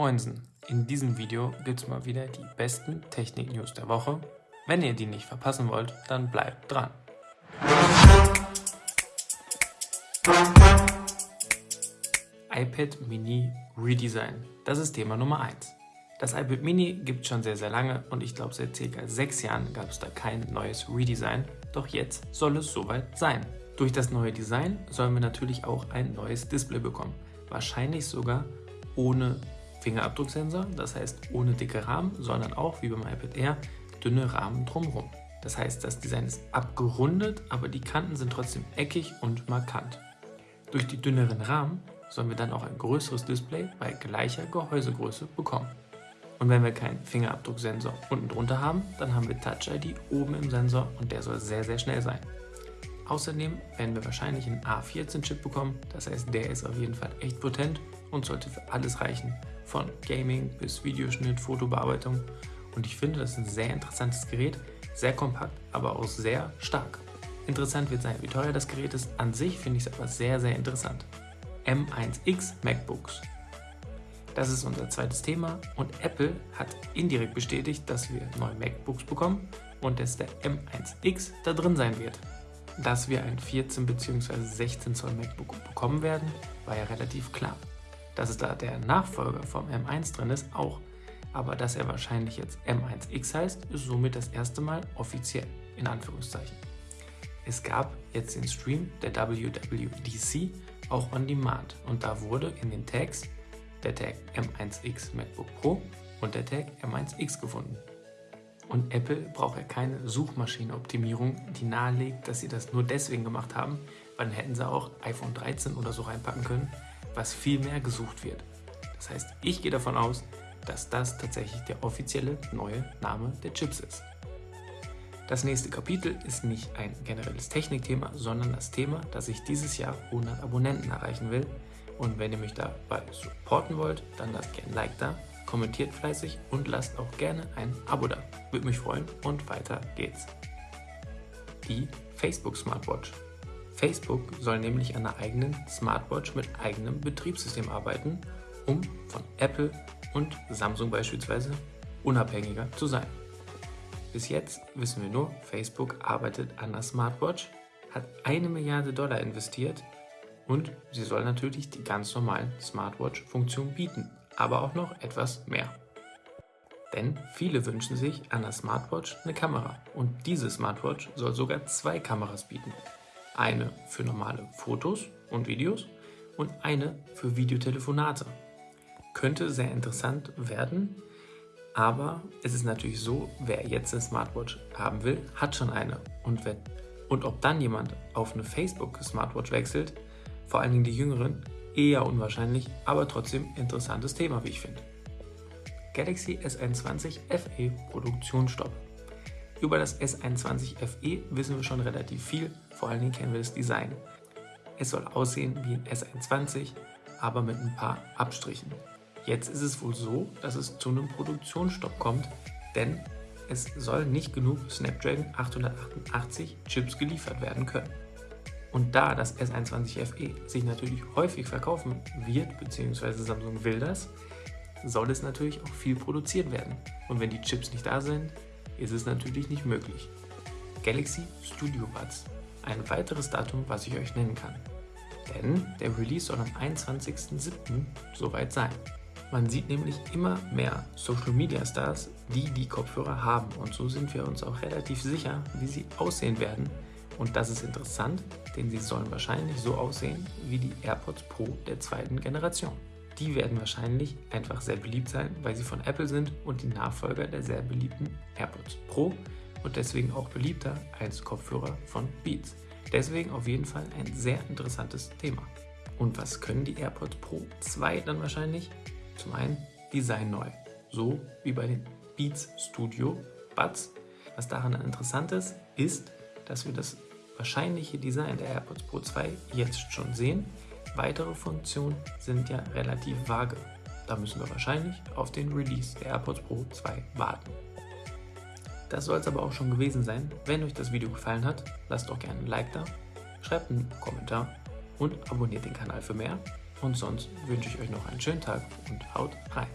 Moinsen, in diesem Video gibt es mal wieder die besten Technik-News der Woche. Wenn ihr die nicht verpassen wollt, dann bleibt dran. iPad Mini Redesign, das ist Thema Nummer 1. Das iPad Mini gibt schon sehr sehr lange und ich glaube seit ca. 6 Jahren gab es da kein neues Redesign, doch jetzt soll es soweit sein. Durch das neue Design sollen wir natürlich auch ein neues Display bekommen, wahrscheinlich sogar ohne Fingerabdrucksensor, das heißt ohne dicke Rahmen, sondern auch wie beim iPad Air dünne Rahmen drumherum. Das heißt, das Design ist abgerundet, aber die Kanten sind trotzdem eckig und markant. Durch die dünneren Rahmen sollen wir dann auch ein größeres Display bei gleicher Gehäusegröße bekommen. Und wenn wir keinen Fingerabdrucksensor unten drunter haben, dann haben wir Touch ID oben im Sensor und der soll sehr sehr schnell sein. Außerdem werden wir wahrscheinlich einen A14-Chip bekommen, das heißt der ist auf jeden Fall echt potent und sollte für alles reichen, von Gaming bis Videoschnitt, Fotobearbeitung und ich finde, das ist ein sehr interessantes Gerät, sehr kompakt, aber auch sehr stark. Interessant wird sein, wie teuer das Gerät ist. An sich finde ich es aber sehr, sehr interessant. M1X MacBooks. Das ist unser zweites Thema und Apple hat indirekt bestätigt, dass wir neue MacBooks bekommen und dass der M1X da drin sein wird. Dass wir ein 14 bzw. 16 Zoll MacBook bekommen werden, war ja relativ klar. Dass es da der Nachfolger vom M1 drin ist, auch aber dass er wahrscheinlich jetzt M1X heißt, ist somit das erste Mal offiziell, in Anführungszeichen. Es gab jetzt den Stream der WWDC auch on Demand und da wurde in den Tags der Tag M1X MacBook Pro und der Tag M1X gefunden. Und Apple braucht ja keine Suchmaschinenoptimierung, die nahelegt, dass sie das nur deswegen gemacht haben, weil dann hätten sie auch iPhone 13 oder so reinpacken können, was viel mehr gesucht wird. Das heißt, ich gehe davon aus, dass das tatsächlich der offizielle neue Name der Chips ist. Das nächste Kapitel ist nicht ein generelles Technikthema, sondern das Thema, dass ich dieses Jahr 100 Abonnenten erreichen will. Und wenn ihr mich dabei supporten wollt, dann lasst gerne ein Like da, kommentiert fleißig und lasst auch gerne ein Abo da. Würde mich freuen und weiter geht's. Die Facebook Smartwatch. Facebook soll nämlich an einer eigenen Smartwatch mit eigenem Betriebssystem arbeiten, um von Apple und Samsung beispielsweise unabhängiger zu sein. Bis jetzt wissen wir nur, Facebook arbeitet an der Smartwatch, hat eine Milliarde Dollar investiert und sie soll natürlich die ganz normalen Smartwatch-Funktionen bieten, aber auch noch etwas mehr. Denn viele wünschen sich an der Smartwatch eine Kamera und diese Smartwatch soll sogar zwei Kameras bieten. Eine für normale Fotos und Videos und eine für Videotelefonate könnte sehr interessant werden, aber es ist natürlich so, wer jetzt eine Smartwatch haben will, hat schon eine. Und, wenn, und ob dann jemand auf eine Facebook-Smartwatch wechselt, vor allen Dingen die Jüngeren, eher unwahrscheinlich, aber trotzdem interessantes Thema, wie ich finde. Galaxy S21 FE Produktionsstopp. Über das S21 FE wissen wir schon relativ viel, vor allen Dingen kennen wir das Design. Es soll aussehen wie ein S21, aber mit ein paar Abstrichen. Jetzt ist es wohl so, dass es zu einem Produktionsstopp kommt, denn es soll nicht genug Snapdragon 888 Chips geliefert werden können. Und da das S21 FE sich natürlich häufig verkaufen wird, beziehungsweise Samsung will das, soll es natürlich auch viel produziert werden. Und wenn die Chips nicht da sind, ist es natürlich nicht möglich. Galaxy Studio Buds, ein weiteres Datum, was ich euch nennen kann. Denn der Release soll am 21.07. soweit sein. Man sieht nämlich immer mehr Social Media Stars, die die Kopfhörer haben und so sind wir uns auch relativ sicher, wie sie aussehen werden. Und das ist interessant, denn sie sollen wahrscheinlich so aussehen wie die AirPods Pro der zweiten Generation. Die werden wahrscheinlich einfach sehr beliebt sein, weil sie von Apple sind und die Nachfolger der sehr beliebten AirPods Pro und deswegen auch beliebter als Kopfhörer von Beats. Deswegen auf jeden Fall ein sehr interessantes Thema. Und was können die AirPods Pro 2 dann wahrscheinlich? Zum einen Design neu, so wie bei den Beats Studio Buds. Was daran interessant ist, ist, dass wir das wahrscheinliche Design der AirPods Pro 2 jetzt schon sehen. Weitere Funktionen sind ja relativ vage. Da müssen wir wahrscheinlich auf den Release der AirPods Pro 2 warten. Das soll es aber auch schon gewesen sein. Wenn euch das Video gefallen hat, lasst doch gerne ein Like da, schreibt einen Kommentar und abonniert den Kanal für mehr. Und sonst wünsche ich euch noch einen schönen Tag und haut rein.